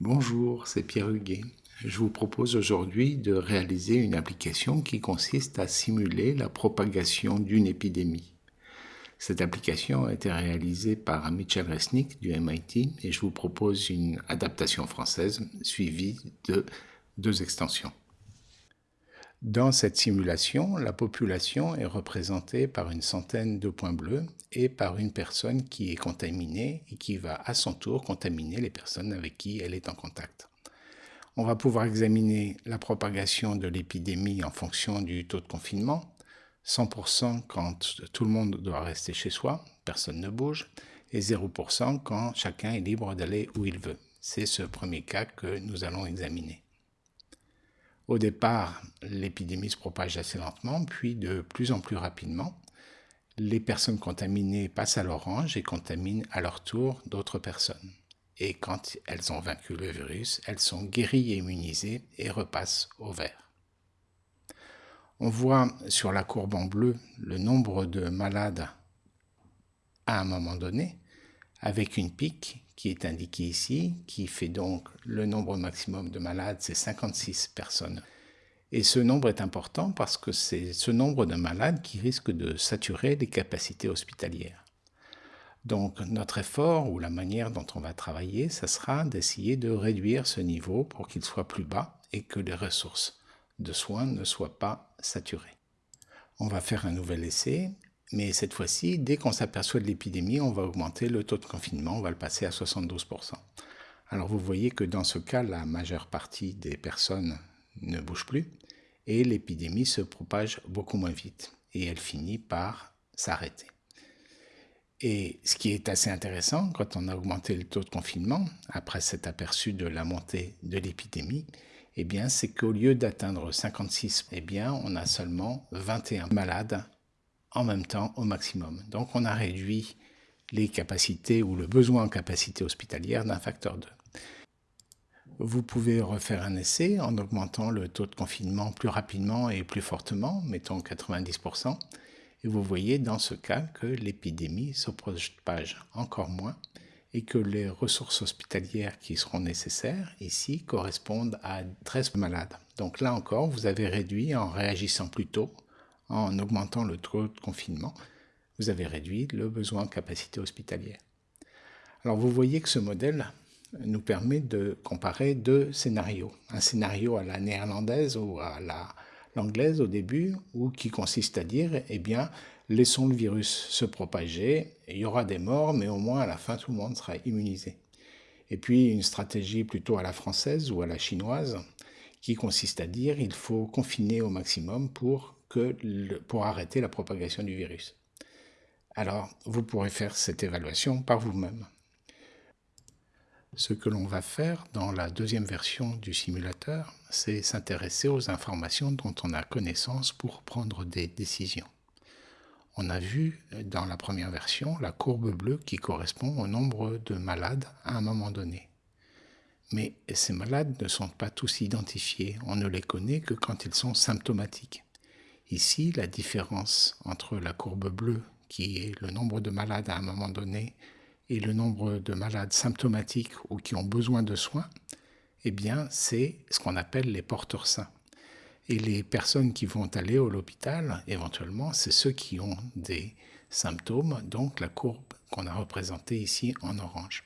Bonjour, c'est Pierre Huguet. Je vous propose aujourd'hui de réaliser une application qui consiste à simuler la propagation d'une épidémie. Cette application a été réalisée par Mitchell Resnick du MIT et je vous propose une adaptation française suivie de deux extensions. Dans cette simulation, la population est représentée par une centaine de points bleus et par une personne qui est contaminée et qui va à son tour contaminer les personnes avec qui elle est en contact. On va pouvoir examiner la propagation de l'épidémie en fonction du taux de confinement, 100% quand tout le monde doit rester chez soi, personne ne bouge, et 0% quand chacun est libre d'aller où il veut. C'est ce premier cas que nous allons examiner. Au départ, l'épidémie se propage assez lentement, puis de plus en plus rapidement. Les personnes contaminées passent à l'orange et contaminent à leur tour d'autres personnes. Et quand elles ont vaincu le virus, elles sont guéries et immunisées et repassent au vert. On voit sur la courbe en bleu le nombre de malades à un moment donné, avec une pique qui est indiqué ici, qui fait donc le nombre maximum de malades, c'est 56 personnes. Et ce nombre est important parce que c'est ce nombre de malades qui risque de saturer les capacités hospitalières. Donc notre effort ou la manière dont on va travailler, ça sera d'essayer de réduire ce niveau pour qu'il soit plus bas et que les ressources de soins ne soient pas saturées. On va faire un nouvel essai mais cette fois-ci, dès qu'on s'aperçoit de l'épidémie, on va augmenter le taux de confinement, on va le passer à 72%. Alors vous voyez que dans ce cas, la majeure partie des personnes ne bougent plus et l'épidémie se propage beaucoup moins vite et elle finit par s'arrêter. Et ce qui est assez intéressant, quand on a augmenté le taux de confinement, après cet aperçu de la montée de l'épidémie, eh bien, c'est qu'au lieu d'atteindre 56, eh bien, on a seulement 21 malades en même temps au maximum. Donc on a réduit les capacités ou le besoin en capacité hospitalière d'un facteur 2. Vous pouvez refaire un essai en augmentant le taux de confinement plus rapidement et plus fortement, mettons 90%, et vous voyez dans ce cas que l'épidémie se propage encore moins et que les ressources hospitalières qui seront nécessaires ici correspondent à 13 malades. Donc là encore, vous avez réduit en réagissant plus tôt en augmentant le taux de confinement, vous avez réduit le besoin en capacité hospitalière. Alors vous voyez que ce modèle nous permet de comparer deux scénarios. Un scénario à la néerlandaise ou à l'anglaise au début, ou qui consiste à dire, eh bien, laissons le virus se propager, il y aura des morts, mais au moins à la fin tout le monde sera immunisé. Et puis une stratégie plutôt à la française ou à la chinoise, qui consiste à dire, il faut confiner au maximum pour pour arrêter la propagation du virus. Alors, vous pourrez faire cette évaluation par vous-même. Ce que l'on va faire dans la deuxième version du simulateur, c'est s'intéresser aux informations dont on a connaissance pour prendre des décisions. On a vu dans la première version la courbe bleue qui correspond au nombre de malades à un moment donné. Mais ces malades ne sont pas tous identifiés, on ne les connaît que quand ils sont symptomatiques. Ici, la différence entre la courbe bleue, qui est le nombre de malades à un moment donné, et le nombre de malades symptomatiques ou qui ont besoin de soins, eh bien, c'est ce qu'on appelle les porteurs sains. Et les personnes qui vont aller à l'hôpital, éventuellement, c'est ceux qui ont des symptômes, donc la courbe qu'on a représentée ici en orange.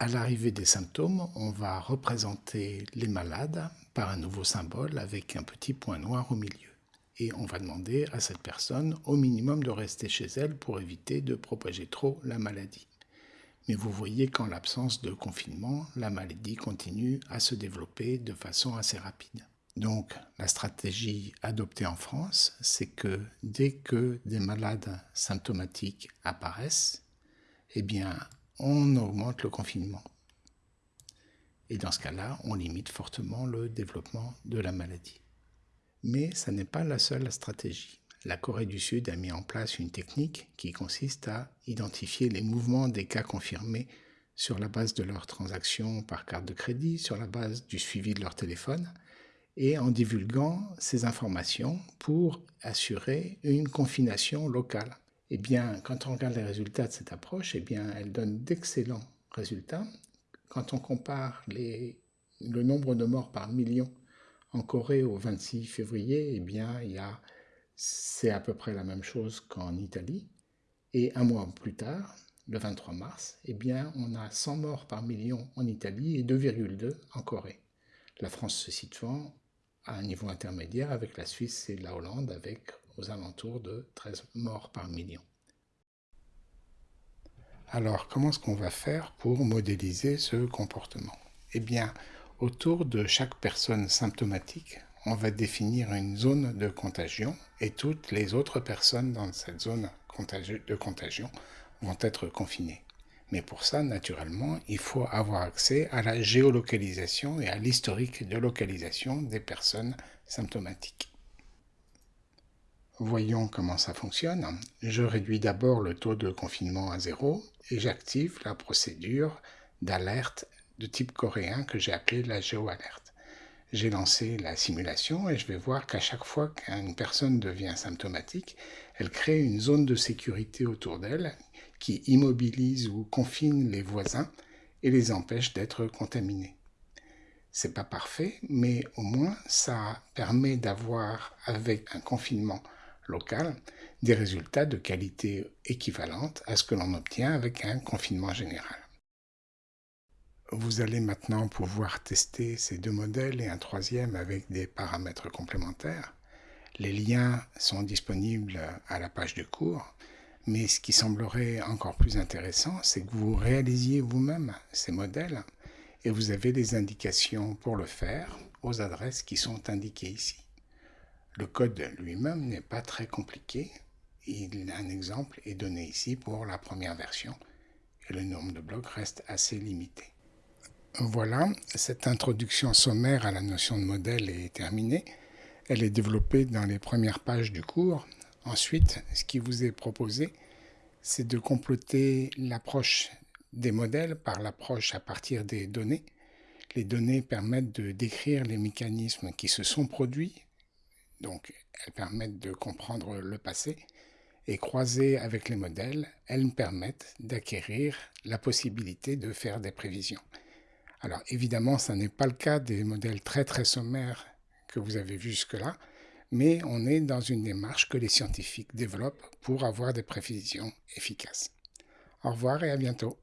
À l'arrivée des symptômes, on va représenter les malades par un nouveau symbole avec un petit point noir au milieu. Et on va demander à cette personne au minimum de rester chez elle pour éviter de propager trop la maladie. Mais vous voyez qu'en l'absence de confinement, la maladie continue à se développer de façon assez rapide. Donc la stratégie adoptée en France, c'est que dès que des malades symptomatiques apparaissent, eh bien on augmente le confinement. Et dans ce cas-là, on limite fortement le développement de la maladie. Mais ce n'est pas la seule stratégie. La Corée du Sud a mis en place une technique qui consiste à identifier les mouvements des cas confirmés sur la base de leurs transactions par carte de crédit, sur la base du suivi de leur téléphone, et en divulguant ces informations pour assurer une confination locale. Eh bien, quand on regarde les résultats de cette approche, eh bien, elle donne d'excellents résultats quand on compare le nombre de morts par million en Corée au 26 février, eh bien, a, c'est à peu près la même chose qu'en Italie. Et un mois plus tard, le 23 mars, eh bien, on a 100 morts par million en Italie et 2,2 en Corée. La France se situant à un niveau intermédiaire avec la Suisse et la Hollande avec aux alentours de 13 morts par million. Alors, comment est-ce qu'on va faire pour modéliser ce comportement? Eh bien, autour de chaque personne symptomatique, on va définir une zone de contagion et toutes les autres personnes dans cette zone de contagion vont être confinées. Mais pour ça, naturellement, il faut avoir accès à la géolocalisation et à l'historique de localisation des personnes symptomatiques. Voyons comment ça fonctionne. Je réduis d'abord le taux de confinement à zéro et j'active la procédure d'alerte de type coréen que j'ai appelée la géoalerte. J'ai lancé la simulation et je vais voir qu'à chaque fois qu'une personne devient symptomatique, elle crée une zone de sécurité autour d'elle qui immobilise ou confine les voisins et les empêche d'être contaminés. C'est pas parfait, mais au moins ça permet d'avoir avec un confinement des résultats de qualité équivalente à ce que l'on obtient avec un confinement général. Vous allez maintenant pouvoir tester ces deux modèles et un troisième avec des paramètres complémentaires. Les liens sont disponibles à la page du cours, mais ce qui semblerait encore plus intéressant, c'est que vous réalisiez vous-même ces modèles et vous avez des indications pour le faire aux adresses qui sont indiquées ici. Le code lui-même n'est pas très compliqué. Un exemple est donné ici pour la première version et le nombre de blocs reste assez limité. Voilà, cette introduction sommaire à la notion de modèle est terminée. Elle est développée dans les premières pages du cours. Ensuite, ce qui vous est proposé, c'est de compléter l'approche des modèles par l'approche à partir des données. Les données permettent de décrire les mécanismes qui se sont produits donc, elles permettent de comprendre le passé et croisées avec les modèles, elles permettent d'acquérir la possibilité de faire des prévisions. Alors évidemment, ce n'est pas le cas des modèles très très sommaires que vous avez vus jusque-là, mais on est dans une démarche que les scientifiques développent pour avoir des prévisions efficaces. Au revoir et à bientôt.